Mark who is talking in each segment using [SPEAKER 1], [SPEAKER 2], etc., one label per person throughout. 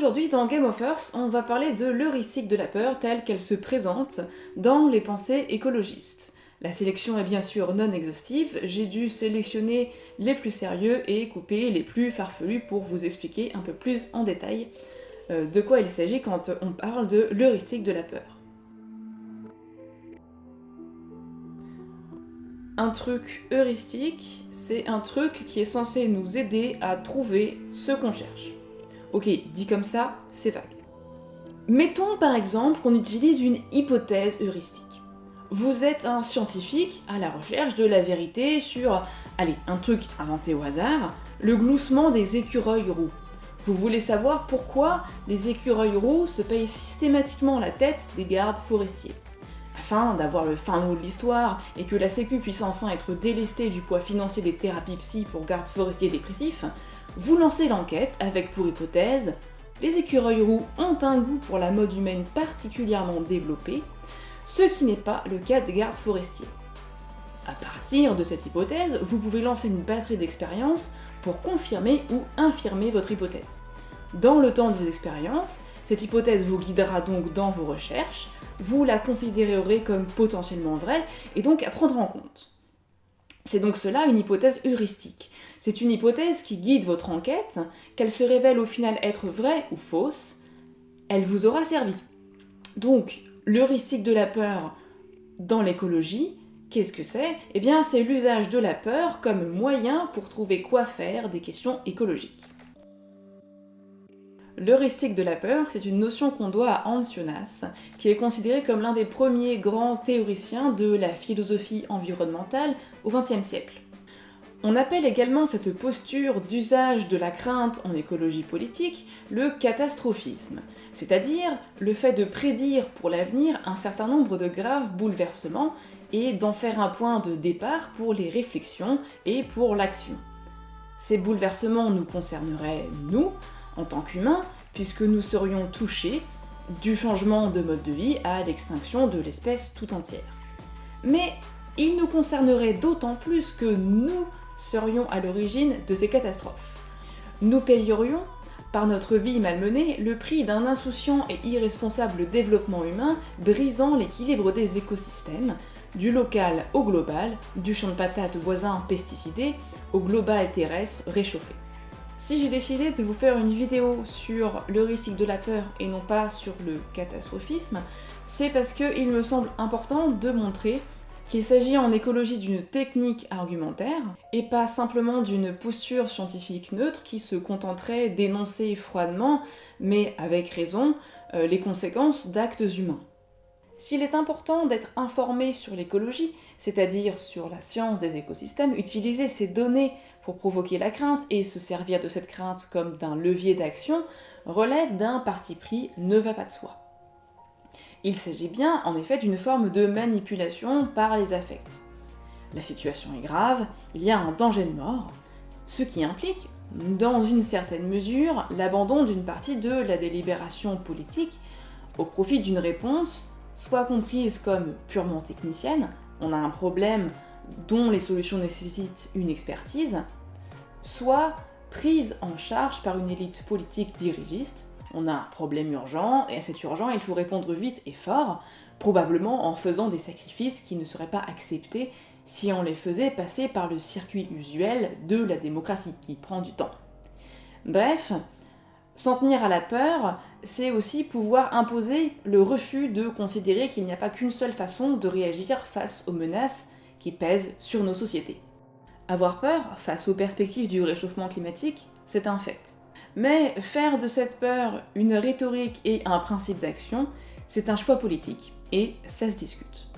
[SPEAKER 1] Aujourd'hui, dans Game of Earth, on va parler de l'heuristique de la peur telle qu'elle se présente dans les pensées écologistes. La sélection est bien sûr non exhaustive, j'ai dû sélectionner les plus sérieux et couper les plus farfelus pour vous expliquer un peu plus en détail euh, de quoi il s'agit quand on parle de l'heuristique de la peur. Un truc heuristique, c'est un truc qui est censé nous aider à trouver ce qu'on cherche. Ok, dit comme ça, c'est vague. Mettons par exemple qu'on utilise une hypothèse heuristique. Vous êtes un scientifique à la recherche de la vérité sur, allez, un truc inventé au hasard, le gloussement des écureuils roux. Vous voulez savoir pourquoi les écureuils roux se payent systématiquement la tête des gardes forestiers. Afin d'avoir le fin mot de l'histoire et que la sécu puisse enfin être délestée du poids financier des thérapies psy pour gardes forestiers dépressifs, vous lancez l'enquête avec pour hypothèse les écureuils roux ont un goût pour la mode humaine particulièrement développé, ce qui n'est pas le cas des gardes forestiers. À partir de cette hypothèse, vous pouvez lancer une batterie d'expériences pour confirmer ou infirmer votre hypothèse. Dans le temps des expériences, cette hypothèse vous guidera donc dans vos recherches, vous la considérerez comme potentiellement vraie et donc à prendre en compte. C'est donc cela une hypothèse heuristique. C'est une hypothèse qui guide votre enquête, qu'elle se révèle au final être vraie ou fausse, elle vous aura servi. Donc, l'heuristique de la peur dans l'écologie, qu'est-ce que c'est? Eh bien, c'est l'usage de la peur comme moyen pour trouver quoi faire des questions écologiques. L'heuristique de la peur, c'est une notion qu'on doit à Hans Jonas, qui est considéré comme l'un des premiers grands théoriciens de la philosophie environnementale au XXe siècle. On appelle également cette posture d'usage de la crainte en écologie politique le catastrophisme, c'est-à-dire le fait de prédire pour l'avenir un certain nombre de graves bouleversements et d'en faire un point de départ pour les réflexions et pour l'action. Ces bouleversements nous concerneraient, nous, en tant qu'humains, puisque nous serions touchés du changement de mode de vie à l'extinction de l'espèce tout entière. Mais ils nous concerneraient d'autant plus que nous serions à l'origine de ces catastrophes. Nous payerions, par notre vie malmenée, le prix d'un insouciant et irresponsable développement humain brisant l'équilibre des écosystèmes, du local au global, du champ de patates voisin pesticidé au global terrestre réchauffé. Si j'ai décidé de vous faire une vidéo sur l'heuristique de la peur et non pas sur le catastrophisme, c'est parce qu'il me semble important de montrer qu'il s'agit en écologie d'une technique argumentaire, et pas simplement d'une posture scientifique neutre qui se contenterait d'énoncer froidement, mais avec raison, euh, les conséquences d'actes humains. S'il est important d'être informé sur l'écologie, c'est-à-dire sur la science des écosystèmes, utiliser ces données pour provoquer la crainte et se servir de cette crainte comme d'un levier d'action relève d'un parti pris ne va pas de soi. Il s'agit bien en effet d'une forme de manipulation par les affects. La situation est grave, il y a un danger de mort, ce qui implique, dans une certaine mesure, l'abandon d'une partie de la délibération politique au profit d'une réponse soit comprise comme purement technicienne, on a un problème dont les solutions nécessitent une expertise, soit prise en charge par une élite politique dirigiste, on a un problème urgent, et à cet urgent il faut répondre vite et fort, probablement en faisant des sacrifices qui ne seraient pas acceptés si on les faisait passer par le circuit usuel de la démocratie, qui prend du temps. Bref, S'en tenir à la peur, c'est aussi pouvoir imposer le refus de considérer qu'il n'y a pas qu'une seule façon de réagir face aux menaces qui pèsent sur nos sociétés. Avoir peur face aux perspectives du réchauffement climatique, c'est un fait. Mais faire de cette peur une rhétorique et un principe d'action, c'est un choix politique, et ça se discute.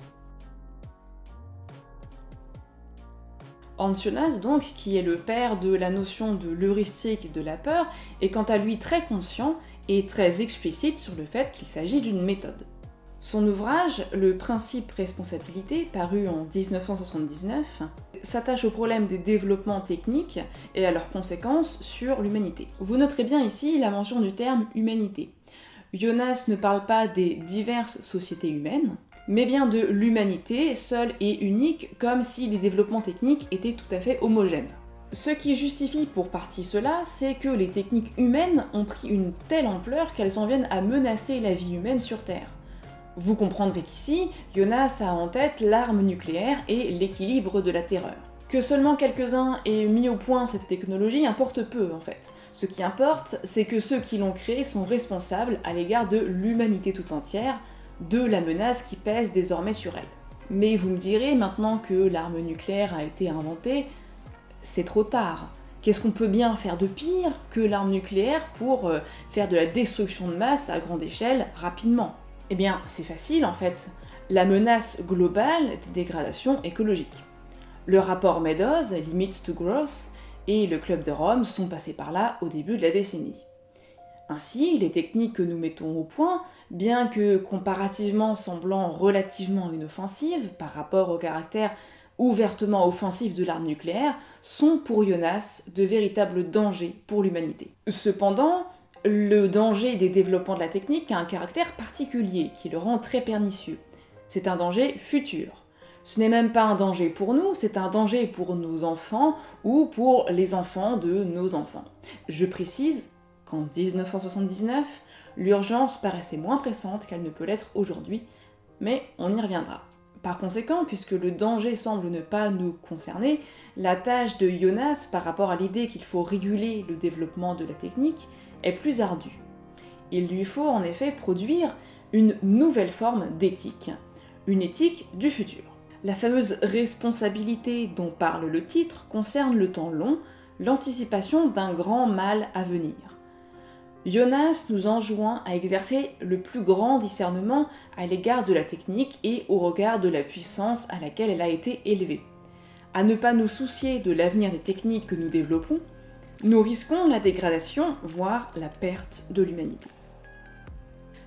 [SPEAKER 1] Ancionas, donc, qui est le père de la notion de l'heuristique de la peur, est quant à lui très conscient et très explicite sur le fait qu'il s'agit d'une méthode. Son ouvrage, Le principe responsabilité, paru en 1979, s'attache au problème des développements techniques et à leurs conséquences sur l'humanité. Vous noterez bien ici la mention du terme humanité. Jonas ne parle pas des diverses sociétés humaines, mais bien de l'humanité, seule et unique, comme si les développements techniques étaient tout à fait homogènes. Ce qui justifie pour partie cela, c'est que les techniques humaines ont pris une telle ampleur qu'elles en viennent à menacer la vie humaine sur Terre. Vous comprendrez qu'ici, Jonas a en tête l'arme nucléaire et l'équilibre de la terreur. Que seulement quelques-uns aient mis au point cette technologie importe peu en fait. Ce qui importe, c'est que ceux qui l'ont créée sont responsables à l'égard de l'humanité tout entière, de la menace qui pèse désormais sur elle. Mais vous me direz, maintenant que l'arme nucléaire a été inventée, c'est trop tard. Qu'est-ce qu'on peut bien faire de pire que l'arme nucléaire pour euh, faire de la destruction de masse à grande échelle rapidement? Eh bien, c'est facile en fait. La menace globale des dégradations écologiques. Le rapport Meadows, Limits to Growth, et le Club de Rome sont passés par là au début de la décennie. Ainsi, les techniques que nous mettons au point, bien que comparativement semblant relativement inoffensives par rapport au caractère ouvertement offensif de l'arme nucléaire, sont pour Jonas de véritables dangers pour l'humanité. Cependant, le danger des développements de la technique a un caractère particulier qui le rend très pernicieux. C'est un danger futur. Ce n'est même pas un danger pour nous, c'est un danger pour nos enfants ou pour les enfants de nos enfants. Je précise qu'en 1979, l'urgence paraissait moins pressante qu'elle ne peut l'être aujourd'hui, mais on y reviendra. Par conséquent, puisque le danger semble ne pas nous concerner, la tâche de Jonas par rapport à l'idée qu'il faut réguler le développement de la technique est plus ardue. Il lui faut en effet produire une nouvelle forme d'éthique, une éthique du futur. La fameuse responsabilité dont parle le titre concerne le temps long, l'anticipation d'un grand mal à venir. Jonas nous enjoint à exercer le plus grand discernement à l'égard de la technique et au regard de la puissance à laquelle elle a été élevée. À ne pas nous soucier de l'avenir des techniques que nous développons, nous risquons la dégradation, voire la perte de l'humanité.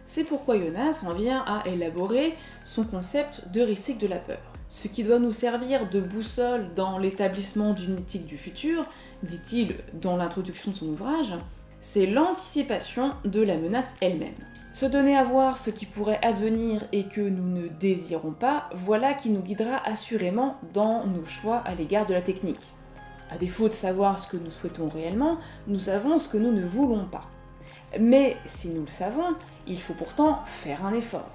[SPEAKER 1] C'est pourquoi Jonas en vient à élaborer son concept d'heuristique de la peur. Ce qui doit nous servir de boussole dans l'établissement d'une éthique du futur, dit-il dans l'introduction de son ouvrage, c'est l'anticipation de la menace elle-même. Se donner à voir ce qui pourrait advenir et que nous ne désirons pas, voilà qui nous guidera assurément dans nos choix à l'égard de la technique. À défaut de savoir ce que nous souhaitons réellement, nous savons ce que nous ne voulons pas. Mais si nous le savons, il faut pourtant faire un effort.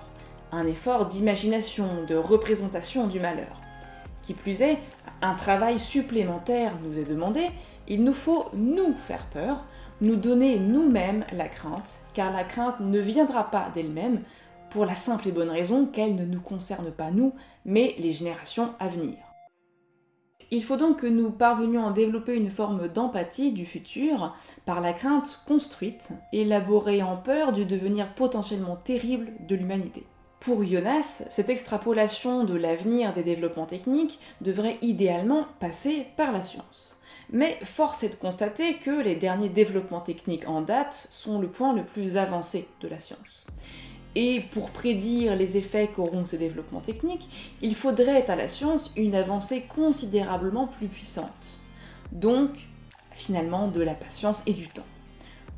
[SPEAKER 1] Un effort d'imagination, de représentation du malheur. Qui plus est, un travail supplémentaire nous est demandé, il nous faut nous faire peur, nous donner nous-mêmes la crainte, car la crainte ne viendra pas d'elle-même, pour la simple et bonne raison qu'elle ne nous concerne pas nous, mais les générations à venir. Il faut donc que nous parvenions à développer une forme d'empathie du futur par la crainte construite, élaborée en peur du devenir potentiellement terrible de l'humanité. Pour Jonas, cette extrapolation de l'avenir des développements techniques devrait idéalement passer par la science. Mais force est de constater que les derniers développements techniques en date sont le point le plus avancé de la science. Et pour prédire les effets qu'auront ces développements techniques, il faudrait à la science une avancée considérablement plus puissante. Donc, finalement, de la patience et du temps.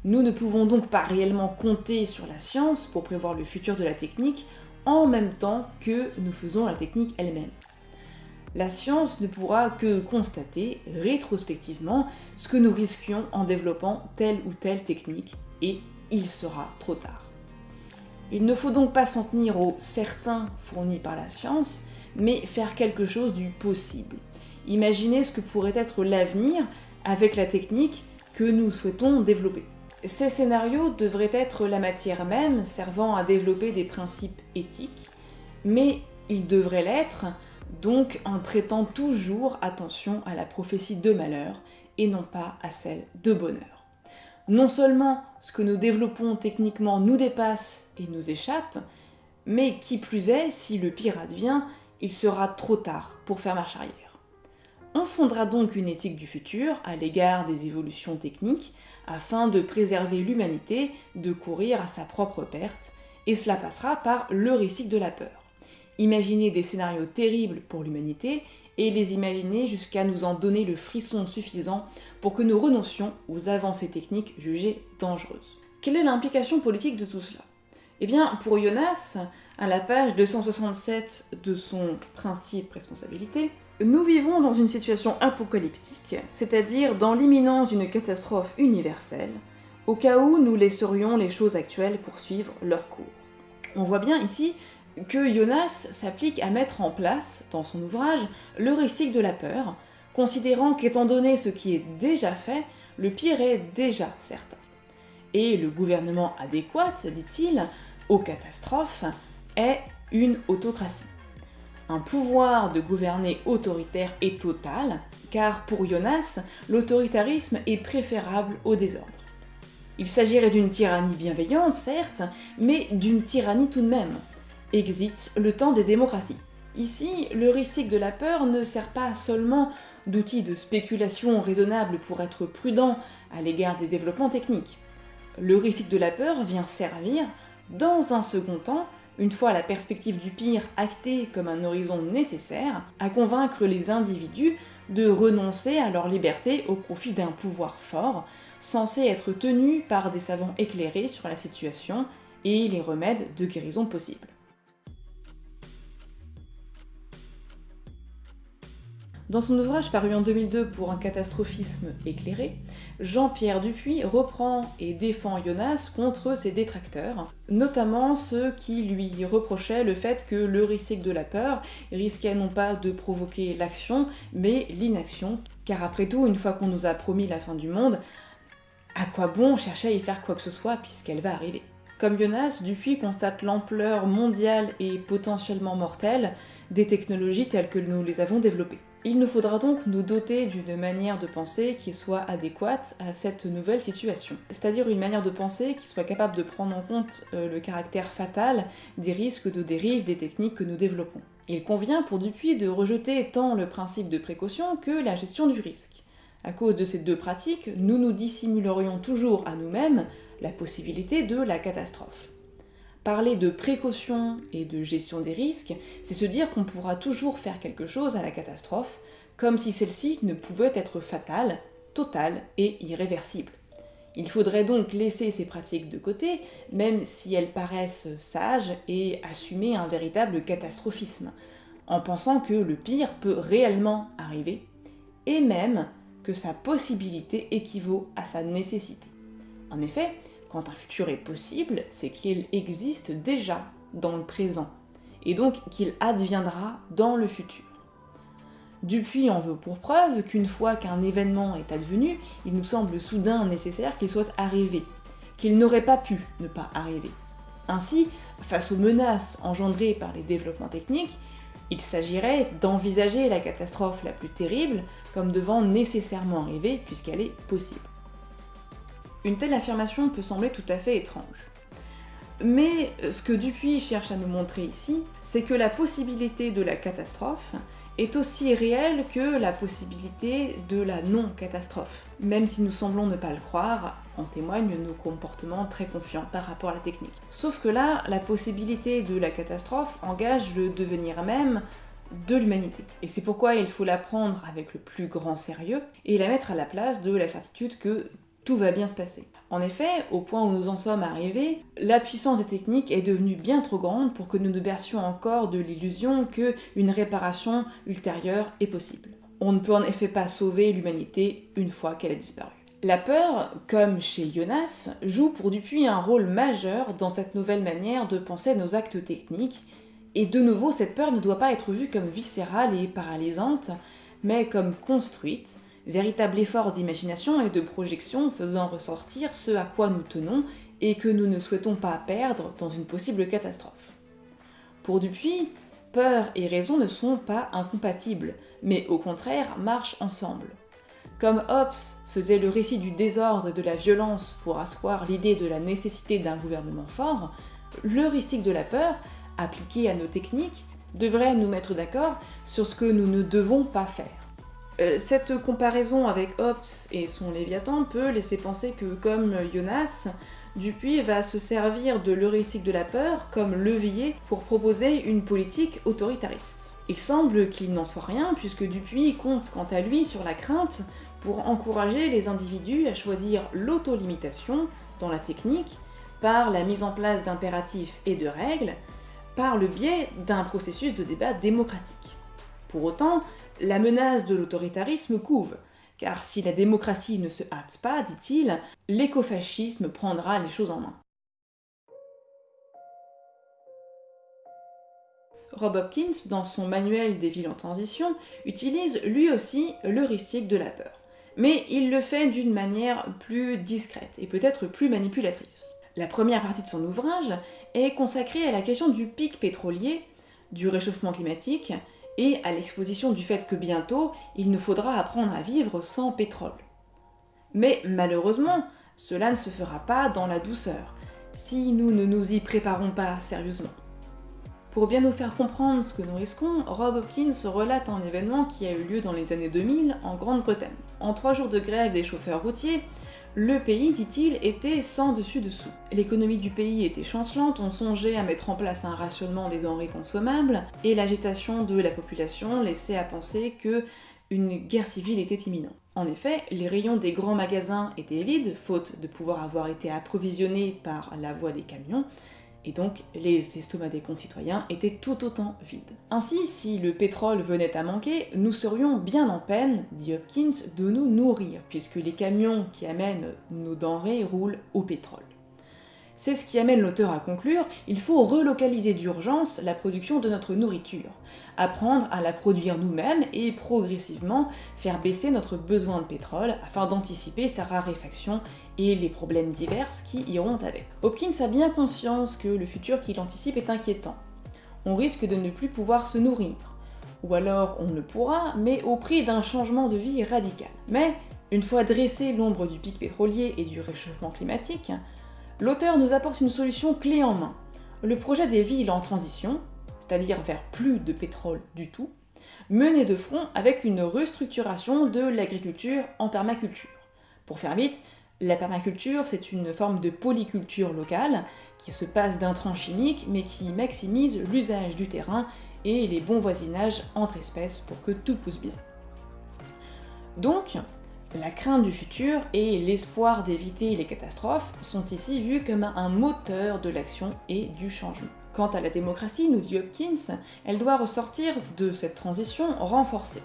[SPEAKER 1] Nous ne pouvons donc pas réellement compter sur la science pour prévoir le futur de la technique en même temps que nous faisons la technique elle-même la science ne pourra que constater rétrospectivement ce que nous risquions en développant telle ou telle technique, et il sera trop tard. Il ne faut donc pas s'en tenir aux certains fournis par la science, mais faire quelque chose du possible. Imaginez ce que pourrait être l'avenir avec la technique que nous souhaitons développer. Ces scénarios devraient être la matière même servant à développer des principes éthiques, mais ils devraient l'être donc en prêtant toujours attention à la prophétie de malheur et non pas à celle de bonheur. Non seulement ce que nous développons techniquement nous dépasse et nous échappe, mais qui plus est, si le pire advient, il sera trop tard pour faire marche arrière. On fondera donc une éthique du futur à l'égard des évolutions techniques afin de préserver l'humanité de courir à sa propre perte, et cela passera par le récit de la peur imaginer des scénarios terribles pour l'humanité et les imaginer jusqu'à nous en donner le frisson suffisant pour que nous renoncions aux avancées techniques jugées dangereuses. Quelle est l'implication politique de tout cela? Eh bien, pour Jonas, à la page 267 de son principe responsabilité, Nous vivons dans une situation apocalyptique, c'est-à-dire dans l'imminence d'une catastrophe universelle, au cas où nous laisserions les choses actuelles poursuivre leur cours. On voit bien ici que Jonas s'applique à mettre en place, dans son ouvrage, le récit de la peur, considérant qu'étant donné ce qui est déjà fait, le pire est déjà certain. Et le gouvernement adéquat, dit-il, aux catastrophes, est une autocratie. Un pouvoir de gouverner autoritaire et total, car pour Jonas, l'autoritarisme est préférable au désordre. Il s'agirait d'une tyrannie bienveillante, certes, mais d'une tyrannie tout de même. Exit le temps des démocraties. Ici, le récit de la peur ne sert pas seulement d'outil de spéculation raisonnable pour être prudent à l'égard des développements techniques. Le récit de la peur vient servir, dans un second temps, une fois la perspective du pire actée comme un horizon nécessaire, à convaincre les individus de renoncer à leur liberté au profit d'un pouvoir fort, censé être tenu par des savants éclairés sur la situation et les remèdes de guérison possibles. Dans son ouvrage paru en 2002 pour un catastrophisme éclairé, Jean-Pierre Dupuis reprend et défend Jonas contre ses détracteurs, notamment ceux qui lui reprochaient le fait que l'heuristique de la peur risquait non pas de provoquer l'action, mais l'inaction, car après tout, une fois qu'on nous a promis la fin du monde, à quoi bon chercher à y faire quoi que ce soit puisqu'elle va arriver? Comme Jonas, Dupuis constate l'ampleur mondiale et potentiellement mortelle des technologies telles que nous les avons développées. Il nous faudra donc nous doter d'une manière de penser qui soit adéquate à cette nouvelle situation, c'est-à-dire une manière de penser qui soit capable de prendre en compte euh, le caractère fatal des risques de dérive des techniques que nous développons. Il convient pour Dupuis de rejeter tant le principe de précaution que la gestion du risque. À cause de ces deux pratiques, nous nous dissimulerions toujours à nous-mêmes la possibilité de la catastrophe. Parler de précaution et de gestion des risques, c'est se dire qu'on pourra toujours faire quelque chose à la catastrophe, comme si celle-ci ne pouvait être fatale, totale et irréversible. Il faudrait donc laisser ces pratiques de côté, même si elles paraissent sages, et assumer un véritable catastrophisme, en pensant que le pire peut réellement arriver, et même que sa possibilité équivaut à sa nécessité. En effet, quand un futur est possible, c'est qu'il existe déjà dans le présent, et donc qu'il adviendra dans le futur. Dupuis en veut pour preuve qu'une fois qu'un événement est advenu, il nous semble soudain nécessaire qu'il soit arrivé, qu'il n'aurait pas pu ne pas arriver. Ainsi, face aux menaces engendrées par les développements techniques, il s'agirait d'envisager la catastrophe la plus terrible comme devant nécessairement arriver puisqu'elle est possible. Une telle affirmation peut sembler tout à fait étrange. Mais ce que Dupuis cherche à nous montrer ici, c'est que la possibilité de la catastrophe est aussi réelle que la possibilité de la non-catastrophe. Même si nous semblons ne pas le croire, en témoignent nos comportements très confiants par rapport à la technique. Sauf que là, la possibilité de la catastrophe engage le devenir même de l'humanité. Et c'est pourquoi il faut la prendre avec le plus grand sérieux et la mettre à la place de la certitude que tout va bien se passer. En effet, au point où nous en sommes arrivés, la puissance des techniques est devenue bien trop grande pour que nous nous bercions encore de l'illusion qu'une réparation ultérieure est possible. On ne peut en effet pas sauver l'humanité une fois qu'elle a disparu. La peur, comme chez Jonas, joue pour Dupuis un rôle majeur dans cette nouvelle manière de penser nos actes techniques, et de nouveau, cette peur ne doit pas être vue comme viscérale et paralysante, mais comme construite, véritable effort d'imagination et de projection faisant ressortir ce à quoi nous tenons et que nous ne souhaitons pas perdre dans une possible catastrophe. Pour Dupuis, peur et raison ne sont pas incompatibles, mais au contraire marchent ensemble. Comme Hobbes faisait le récit du désordre et de la violence pour asseoir l'idée de la nécessité d'un gouvernement fort, l'heuristique de la peur, appliqué à nos techniques, devrait nous mettre d'accord sur ce que nous ne devons pas faire. Euh, cette comparaison avec Hobbes et son Léviathan peut laisser penser que, comme Jonas, Dupuis va se servir de l'heuristique de la peur comme levier pour proposer une politique autoritariste. Il semble qu'il n'en soit rien, puisque Dupuis compte quant à lui sur la crainte pour encourager les individus à choisir l'autolimitation dans la technique par la mise en place d'impératifs et de règles, par le biais d'un processus de débat démocratique. Pour autant, la menace de l'autoritarisme couve, car si la démocratie ne se hâte pas, dit-il, l'écofascisme prendra les choses en main. Rob Hopkins, dans son manuel des villes en transition, utilise lui aussi l'heuristique de la peur. Mais il le fait d'une manière plus discrète et peut-être plus manipulatrice. La première partie de son ouvrage est consacrée à la question du pic pétrolier, du réchauffement climatique et à l'exposition du fait que bientôt il nous faudra apprendre à vivre sans pétrole. Mais malheureusement, cela ne se fera pas dans la douceur, si nous ne nous y préparons pas sérieusement. Pour bien nous faire comprendre ce que nous risquons, Rob Hopkins relate un événement qui a eu lieu dans les années 2000 en Grande-Bretagne. En trois jours de grève des chauffeurs routiers, le pays, dit-il, était sans dessus-dessous. L'économie du pays était chancelante, on songeait à mettre en place un rationnement des denrées consommables, et l'agitation de la population laissait à penser que une guerre civile était imminente. En effet, les rayons des grands magasins étaient vides, faute de pouvoir avoir été approvisionnés par la voie des camions, et donc les estomacs des concitoyens étaient tout autant vides. Ainsi, si le pétrole venait à manquer, nous serions bien en peine, dit Hopkins, de nous nourrir, puisque les camions qui amènent nos denrées roulent au pétrole. C'est ce qui amène l'auteur à conclure, il faut relocaliser d'urgence la production de notre nourriture, apprendre à la produire nous-mêmes et progressivement faire baisser notre besoin de pétrole afin d'anticiper sa raréfaction et les problèmes divers qui iront avec. Hopkins a bien conscience que le futur qu'il anticipe est inquiétant. On risque de ne plus pouvoir se nourrir, ou alors on le pourra, mais au prix d'un changement de vie radical. Mais, une fois dressé l'ombre du pic pétrolier et du réchauffement climatique, l'auteur nous apporte une solution clé en main. Le projet des villes en transition, c'est-à-dire vers plus de pétrole du tout, mené de front avec une restructuration de l'agriculture en permaculture. Pour faire vite, la permaculture, c'est une forme de polyculture locale qui se passe d'intrants chimiques mais qui maximise l'usage du terrain et les bons voisinages entre espèces pour que tout pousse bien. Donc, la crainte du futur et l'espoir d'éviter les catastrophes sont ici vus comme un moteur de l'action et du changement. Quant à la démocratie, nous dit Hopkins, elle doit ressortir de cette transition renforcée.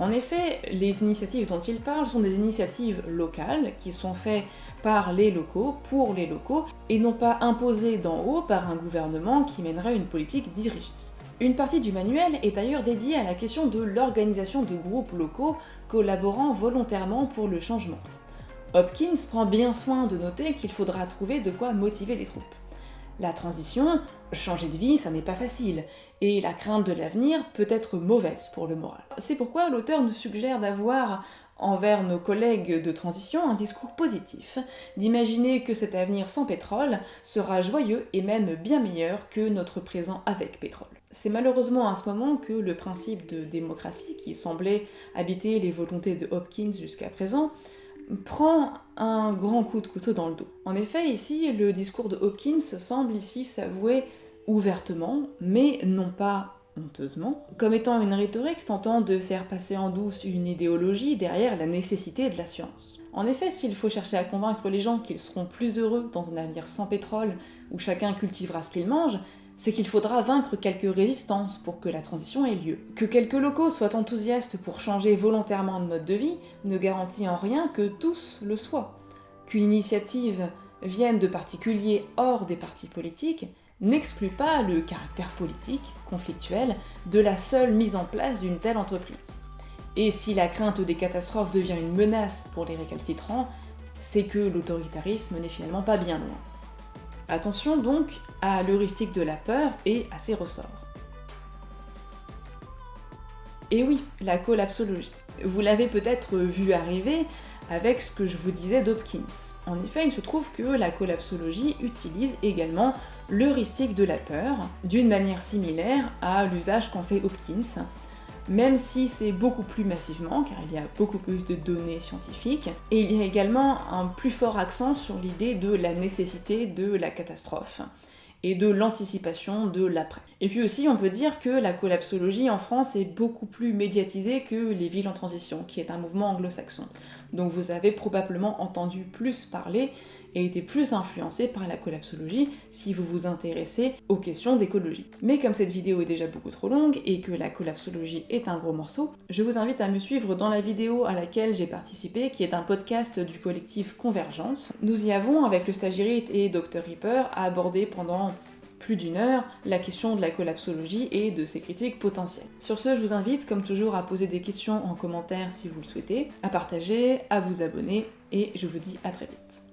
[SPEAKER 1] En effet, les initiatives dont il parle sont des initiatives locales qui sont faites par les locaux, pour les locaux, et non pas imposées d'en haut par un gouvernement qui mènerait une politique dirigiste. Une partie du manuel est d'ailleurs dédiée à la question de l'organisation de groupes locaux collaborant volontairement pour le changement. Hopkins prend bien soin de noter qu'il faudra trouver de quoi motiver les troupes. La transition, changer de vie, ça n'est pas facile, et la crainte de l'avenir peut être mauvaise pour le moral. C'est pourquoi l'auteur nous suggère d'avoir envers nos collègues de transition un discours positif, d'imaginer que cet avenir sans pétrole sera joyeux et même bien meilleur que notre présent avec pétrole. C'est malheureusement à ce moment que le principe de démocratie, qui semblait habiter les volontés de Hopkins jusqu'à présent, prend un grand coup de couteau dans le dos. En effet, ici, le discours de Hopkins semble ici s'avouer ouvertement, mais non pas honteusement, comme étant une rhétorique tentant de faire passer en douce une idéologie derrière la nécessité de la science. En effet, s'il faut chercher à convaincre les gens qu'ils seront plus heureux dans un avenir sans pétrole, où chacun cultivera ce qu'il mange, c'est qu'il faudra vaincre quelques résistances pour que la transition ait lieu. Que quelques locaux soient enthousiastes pour changer volontairement de mode de vie ne garantit en rien que tous le soient. Qu'une initiative vienne de particuliers hors des partis politiques n'exclut pas le caractère politique, conflictuel, de la seule mise en place d'une telle entreprise. Et si la crainte des catastrophes devient une menace pour les récalcitrants, c'est que l'autoritarisme n'est finalement pas bien loin. Attention donc à l'heuristique de la peur et à ses ressorts. Et oui, la collapsologie. Vous l'avez peut-être vu arriver, avec ce que je vous disais d'Hopkins. En effet, il se trouve que la collapsologie utilise également l'heuristique de la peur, d'une manière similaire à l'usage qu'en fait Hopkins, même si c'est beaucoup plus massivement, car il y a beaucoup plus de données scientifiques, et il y a également un plus fort accent sur l'idée de la nécessité de la catastrophe, et de l'anticipation de l'après. Et puis aussi, on peut dire que la collapsologie en France est beaucoup plus médiatisée que les villes en transition, qui est un mouvement anglo-saxon. Donc vous avez probablement entendu plus parler et été plus influencé par la collapsologie si vous vous intéressez aux questions d'écologie. Mais comme cette vidéo est déjà beaucoup trop longue et que la collapsologie est un gros morceau, je vous invite à me suivre dans la vidéo à laquelle j'ai participé, qui est un podcast du collectif Convergence. Nous y avons, avec le stagiaire et Dr Ripper, abordé pendant plus d'une heure la question de la collapsologie et de ses critiques potentielles. Sur ce, je vous invite, comme toujours, à poser des questions en commentaire si vous le souhaitez, à partager, à vous abonner, et je vous dis à très vite.